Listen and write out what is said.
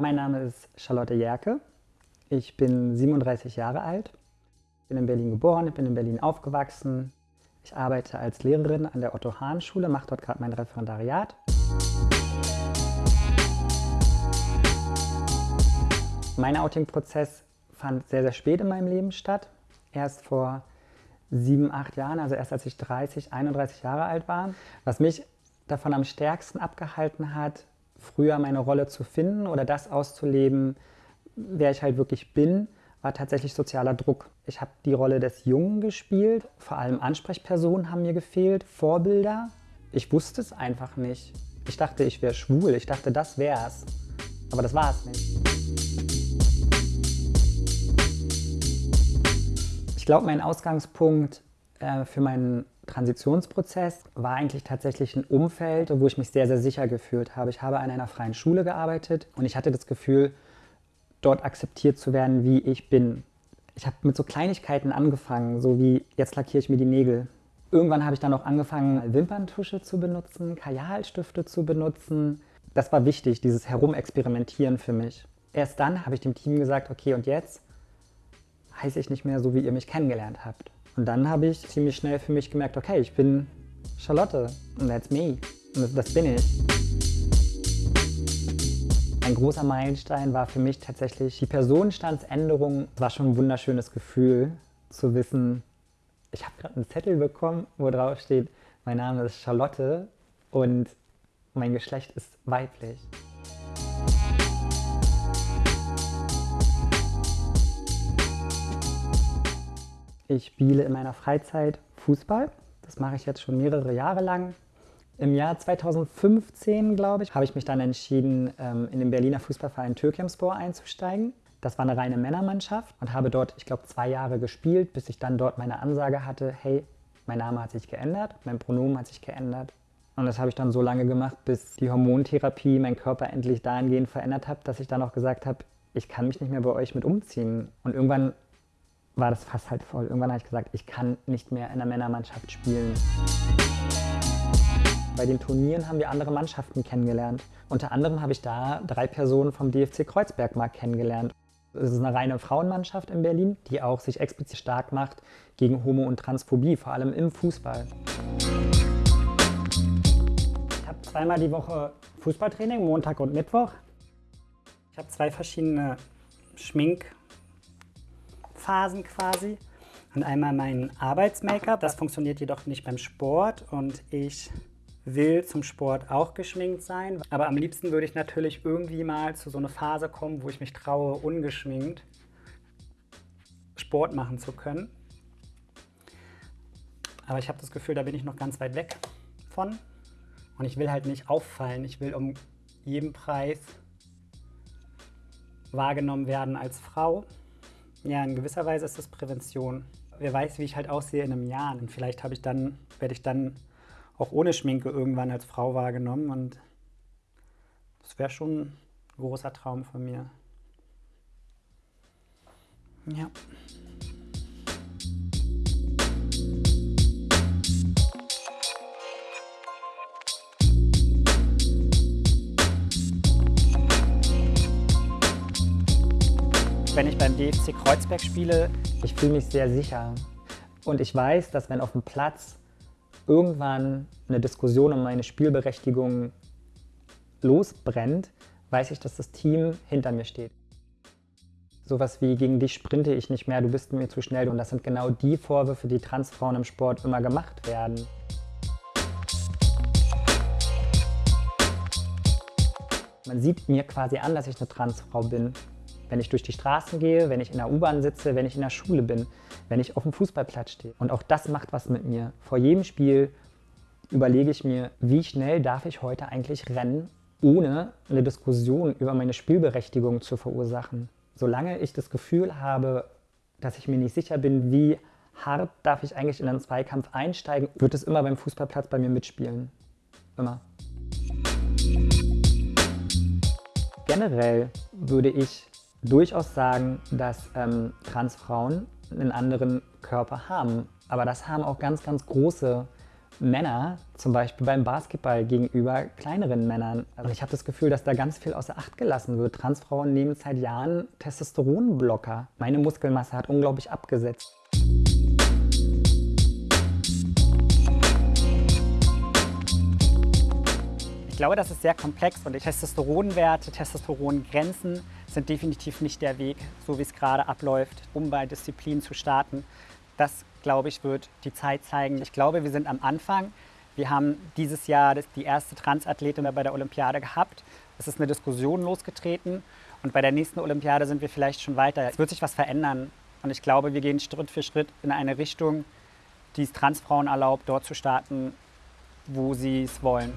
Mein Name ist Charlotte Jerke. Ich bin 37 Jahre alt, bin in Berlin geboren, bin in Berlin aufgewachsen. Ich arbeite als Lehrerin an der Otto-Hahn-Schule, mache dort gerade mein Referendariat. Mein Outing-Prozess fand sehr, sehr spät in meinem Leben statt. Erst vor sieben, acht Jahren, also erst als ich 30, 31 Jahre alt war. Was mich davon am stärksten abgehalten hat, früher meine Rolle zu finden oder das auszuleben, wer ich halt wirklich bin, war tatsächlich sozialer Druck. Ich habe die Rolle des Jungen gespielt, vor allem Ansprechpersonen haben mir gefehlt, Vorbilder. Ich wusste es einfach nicht. Ich dachte, ich wäre schwul, ich dachte, das wär's. Aber das war es nicht. Ich glaube, mein Ausgangspunkt äh, für meinen Transitionsprozess war eigentlich tatsächlich ein Umfeld, wo ich mich sehr, sehr sicher gefühlt habe. Ich habe an einer freien Schule gearbeitet und ich hatte das Gefühl, dort akzeptiert zu werden, wie ich bin. Ich habe mit so Kleinigkeiten angefangen, so wie jetzt lackiere ich mir die Nägel. Irgendwann habe ich dann auch angefangen, Wimperntusche zu benutzen, Kajalstifte zu benutzen. Das war wichtig, dieses Herumexperimentieren für mich. Erst dann habe ich dem Team gesagt, okay, und jetzt heiße ich nicht mehr so, wie ihr mich kennengelernt habt. Und dann habe ich ziemlich schnell für mich gemerkt, okay, ich bin Charlotte und that's me. Und das bin ich. Ein großer Meilenstein war für mich tatsächlich die Personenstandsänderung. Es war schon ein wunderschönes Gefühl zu wissen, ich habe gerade einen Zettel bekommen, wo drauf steht, mein Name ist Charlotte und mein Geschlecht ist weiblich. Ich spiele in meiner Freizeit Fußball. Das mache ich jetzt schon mehrere Jahre lang. Im Jahr 2015, glaube ich, habe ich mich dann entschieden, ähm, in den Berliner Fußballverein Türkemspor einzusteigen. Das war eine reine Männermannschaft und habe dort, ich glaube, zwei Jahre gespielt, bis ich dann dort meine Ansage hatte, hey, mein Name hat sich geändert, mein Pronomen hat sich geändert. Und das habe ich dann so lange gemacht, bis die Hormontherapie meinen Körper endlich dahingehend verändert hat, dass ich dann auch gesagt habe, ich kann mich nicht mehr bei euch mit umziehen. Und irgendwann war das fast halt voll. Irgendwann habe ich gesagt, ich kann nicht mehr in der Männermannschaft spielen. Bei den Turnieren haben wir andere Mannschaften kennengelernt. Unter anderem habe ich da drei Personen vom DFC Kreuzberg mal kennengelernt. Es ist eine reine Frauenmannschaft in Berlin, die auch sich explizit stark macht gegen Homo- und Transphobie, vor allem im Fußball. Ich habe zweimal die Woche Fußballtraining, Montag und Mittwoch. Ich habe zwei verschiedene Schmink- Phasen quasi. Und einmal mein Arbeits-Make-up, das funktioniert jedoch nicht beim Sport und ich will zum Sport auch geschminkt sein. Aber am liebsten würde ich natürlich irgendwie mal zu so einer Phase kommen, wo ich mich traue, ungeschminkt Sport machen zu können. Aber ich habe das Gefühl, da bin ich noch ganz weit weg von. Und ich will halt nicht auffallen. Ich will um jeden Preis wahrgenommen werden als Frau. Ja, in gewisser Weise ist das Prävention. Wer weiß, wie ich halt aussehe in einem Jahr. Und vielleicht ich dann, werde ich dann auch ohne Schminke irgendwann als Frau wahrgenommen. Und das wäre schon ein großer Traum von mir. Ja. Wenn ich beim DFC Kreuzberg spiele, ich fühle mich sehr sicher. Und ich weiß, dass wenn auf dem Platz irgendwann eine Diskussion um meine Spielberechtigung losbrennt, weiß ich, dass das Team hinter mir steht. Sowas wie gegen dich sprinte ich nicht mehr, du bist mir zu schnell. Und das sind genau die Vorwürfe, die Transfrauen im Sport immer gemacht werden. Man sieht mir quasi an, dass ich eine Transfrau bin wenn ich durch die Straßen gehe, wenn ich in der U-Bahn sitze, wenn ich in der Schule bin, wenn ich auf dem Fußballplatz stehe. Und auch das macht was mit mir. Vor jedem Spiel überlege ich mir, wie schnell darf ich heute eigentlich rennen, ohne eine Diskussion über meine Spielberechtigung zu verursachen. Solange ich das Gefühl habe, dass ich mir nicht sicher bin, wie hart darf ich eigentlich in einen Zweikampf einsteigen, wird es immer beim Fußballplatz bei mir mitspielen. Immer. Generell würde ich durchaus sagen, dass ähm, Transfrauen einen anderen Körper haben. Aber das haben auch ganz, ganz große Männer, zum Beispiel beim Basketball gegenüber kleineren Männern. Also ich habe das Gefühl, dass da ganz viel außer Acht gelassen wird. Transfrauen nehmen seit Jahren Testosteronblocker. Meine Muskelmasse hat unglaublich abgesetzt. Glaube, das ist sehr komplex und die Testosteronwerte, Testosterongrenzen sind definitiv nicht der Weg, so wie es gerade abläuft, um bei Disziplinen zu starten. Das, glaube ich, wird die Zeit zeigen. Ich glaube, wir sind am Anfang. Wir haben dieses Jahr die erste Transathletin bei der Olympiade gehabt. Es ist eine Diskussion losgetreten und bei der nächsten Olympiade sind wir vielleicht schon weiter. Es wird sich was verändern und ich glaube, wir gehen Schritt für Schritt in eine Richtung, die es Transfrauen erlaubt, dort zu starten, wo sie es wollen.